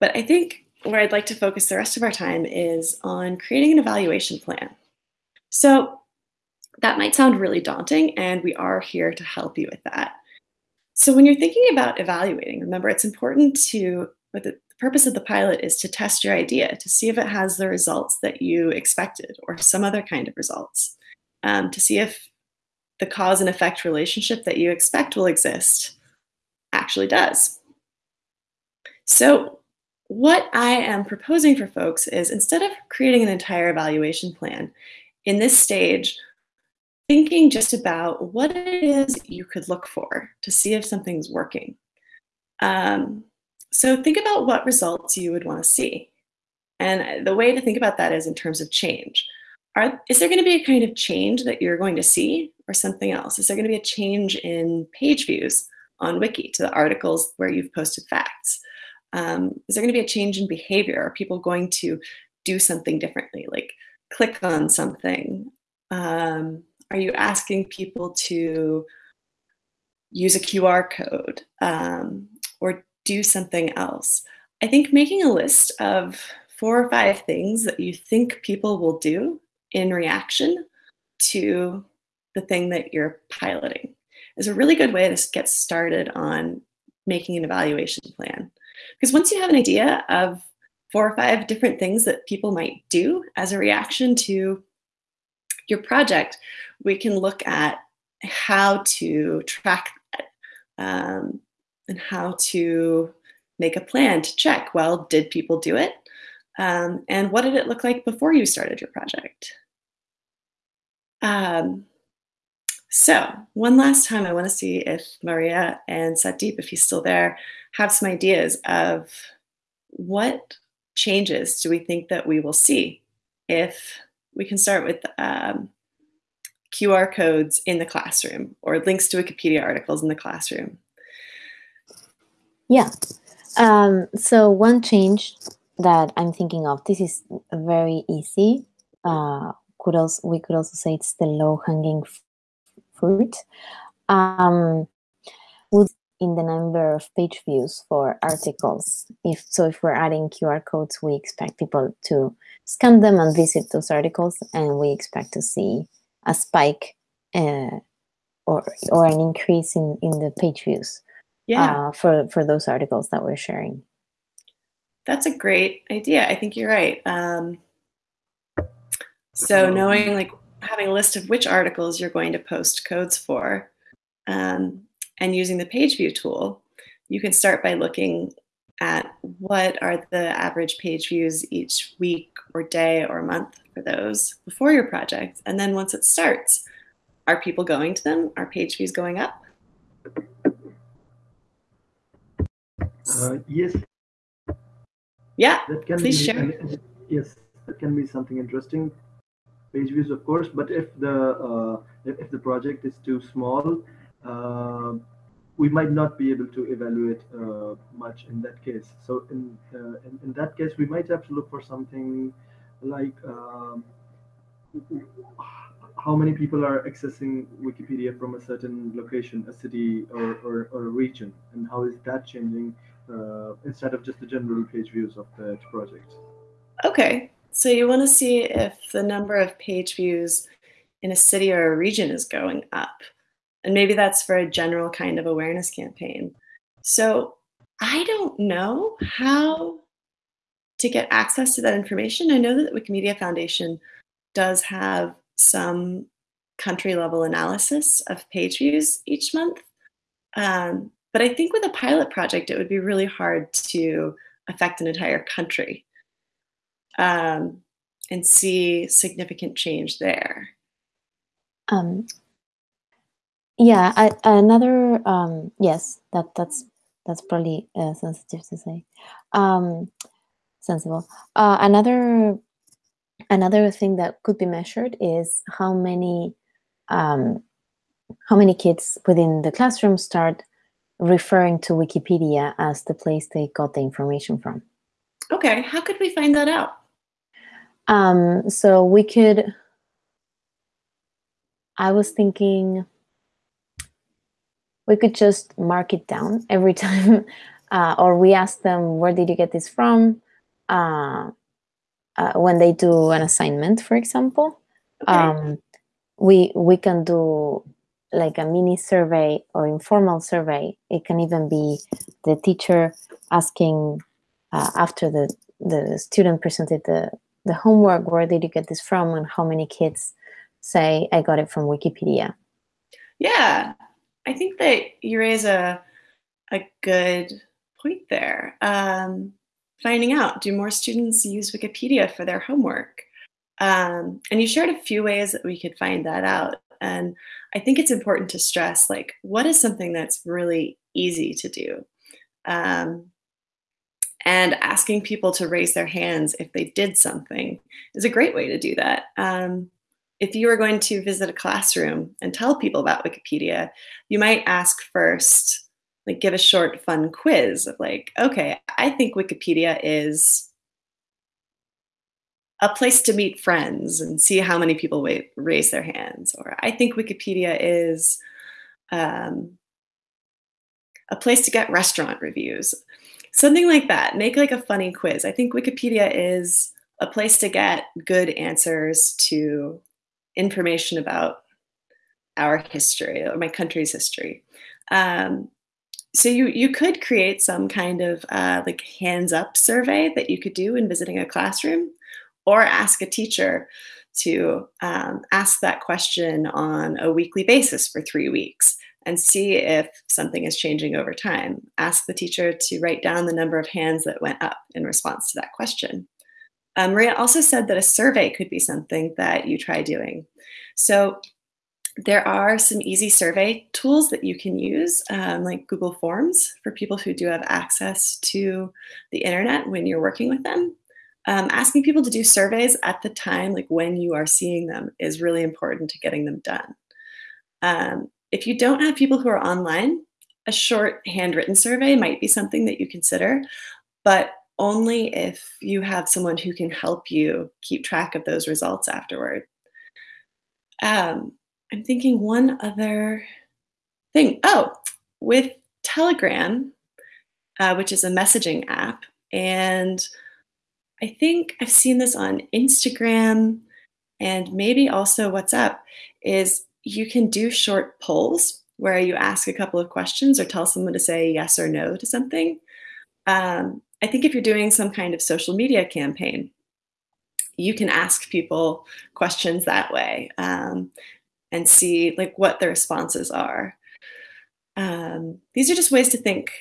But I think where I'd like to focus the rest of our time is on creating an evaluation plan. So that might sound really daunting, and we are here to help you with that. So when you're thinking about evaluating, remember it's important to, the, the purpose of the pilot is to test your idea, to see if it has the results that you expected or some other kind of results, um, to see if the cause and effect relationship that you expect will exist actually does. So what I am proposing for folks is instead of creating an entire evaluation plan, in this stage, thinking just about what it is you could look for to see if something's working. Um, so think about what results you would want to see. And the way to think about that is in terms of change. Are, is there going to be a kind of change that you're going to see or something else? Is there going to be a change in page views on Wiki to the articles where you've posted facts? Um, is there going to be a change in behavior? Are people going to do something differently, like click on something? Um, are you asking people to use a QR code um, or do something else? I think making a list of four or five things that you think people will do in reaction to the thing that you're piloting is a really good way to get started on making an evaluation plan. Because once you have an idea of four or five different things that people might do as a reaction to your project, we can look at how to track that um, and how to make a plan to check, well, did people do it? Um, and what did it look like before you started your project? Um, so one last time, I want to see if Maria and Satdeep, if he's still there, have some ideas of what changes do we think that we will see if we can start with um, QR codes in the classroom or links to Wikipedia articles in the classroom. Yeah. Um, so one change that I'm thinking of, this is very easy. Uh, could also, we could also say it's the low hanging fruit. Um, would in the number of page views for articles. If so, if we're adding QR codes, we expect people to scan them and visit those articles, and we expect to see a spike uh, or or an increase in in the page views. Yeah. Uh, for for those articles that we're sharing. That's a great idea. I think you're right. Um, so knowing like having a list of which articles you're going to post codes for um, and using the page view tool, you can start by looking at what are the average page views each week or day or month for those before your project. And then once it starts, are people going to them? Are page views going up? Uh, yes. Yeah, please be, share. yes, that can be something interesting. Page views, of course, but if the uh, if, the project is too small, uh, we might not be able to evaluate uh, much in that case. So in, uh, in, in that case, we might have to look for something like um, how many people are accessing Wikipedia from a certain location, a city or, or, or a region, and how is that changing uh, instead of just the general page views of the project. Okay, so you want to see if the number of page views in a city or a region is going up. And maybe that's for a general kind of awareness campaign. So I don't know how to get access to that information. I know that the Wikimedia Foundation does have some country level analysis of page views each month. Um, but I think with a pilot project, it would be really hard to affect an entire country um, and see significant change there. Um, yeah, I, another um, yes, that that's that's probably uh, sensitive to say, um, sensible. Uh, another another thing that could be measured is how many um, how many kids within the classroom start referring to Wikipedia as the place they got the information from. Okay, how could we find that out? Um, so we could. I was thinking we could just mark it down every time uh, or we ask them, where did you get this from? Uh, uh, when they do an assignment, for example, okay. um, we we can do like a mini survey or informal survey. It can even be the teacher asking uh, after the the student presented the the homework, where did you get this from, and how many kids say I got it from Wikipedia. Yeah, I think that you raise a a good point there. Um, finding out, do more students use Wikipedia for their homework? Um, and you shared a few ways that we could find that out. And I think it's important to stress, like, what is something that's really easy to do? Um, and asking people to raise their hands if they did something is a great way to do that. Um, if you were going to visit a classroom and tell people about Wikipedia, you might ask first, like give a short fun quiz of like, okay, I think Wikipedia is a place to meet friends and see how many people raise their hands. Or I think Wikipedia is um, a place to get restaurant reviews. Something like that. Make like a funny quiz. I think Wikipedia is a place to get good answers to information about our history or my country's history. Um, so you you could create some kind of uh, like hands up survey that you could do in visiting a classroom, or ask a teacher to um, ask that question on a weekly basis for three weeks and see if something is changing over time. Ask the teacher to write down the number of hands that went up in response to that question. Um, Maria also said that a survey could be something that you try doing. So there are some easy survey tools that you can use, um, like Google Forms for people who do have access to the internet when you're working with them. Um, asking people to do surveys at the time, like when you are seeing them, is really important to getting them done. If you don't have people who are online, a short handwritten survey might be something that you consider, but only if you have someone who can help you keep track of those results afterward. Um, I'm thinking one other thing. Oh, with Telegram, uh, which is a messaging app, and I think I've seen this on Instagram and maybe also WhatsApp, is you can do short polls where you ask a couple of questions or tell someone to say yes or no to something. Um, I think if you're doing some kind of social media campaign, you can ask people questions that way um, and see like what the responses are. Um, these are just ways to think.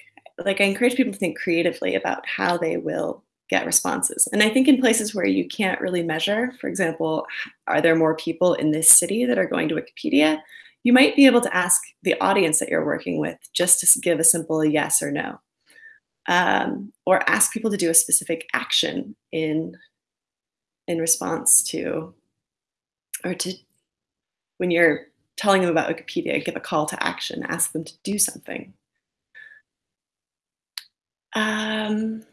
Like I encourage people to think creatively about how they will get responses. And I think in places where you can't really measure, for example, are there more people in this city that are going to Wikipedia? You might be able to ask the audience that you're working with just to give a simple yes or no um, or ask people to do a specific action in in response to or to when you're telling them about Wikipedia, give a call to action, ask them to do something. Um,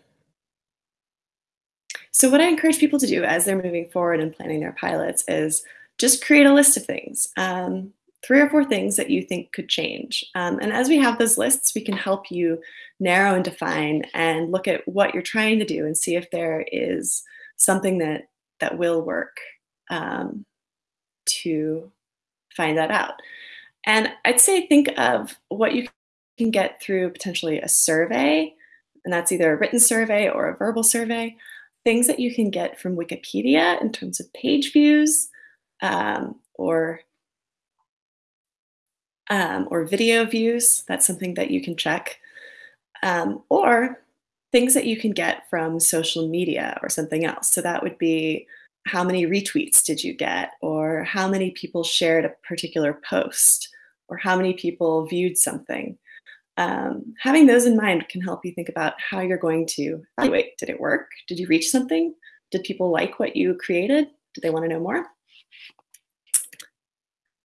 so what I encourage people to do as they're moving forward and planning their pilots is just create a list of things. Um, three or four things that you think could change. Um, and as we have those lists, we can help you narrow and define and look at what you're trying to do and see if there is something that that will work um, to find that out. And I'd say think of what you can get through potentially a survey, and that's either a written survey or a verbal survey, things that you can get from Wikipedia in terms of page views um, or um, or video views. That's something that you can check. Um, or things that you can get from social media or something else. So that would be how many retweets did you get, or how many people shared a particular post, or how many people viewed something. Um, having those in mind can help you think about how you're going to evaluate. Did it work? Did you reach something? Did people like what you created? Did they want to know more?